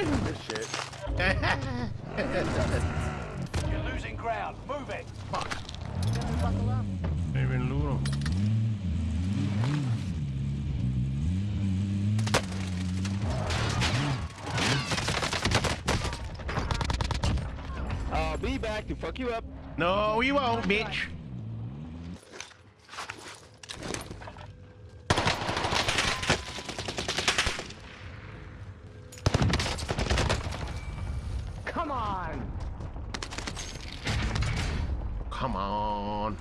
this shit. You're losing ground. Move it. Fuck. Ahí ven duro. I'll be back to fuck you up. No, we won't, bitch. Come on! Come on!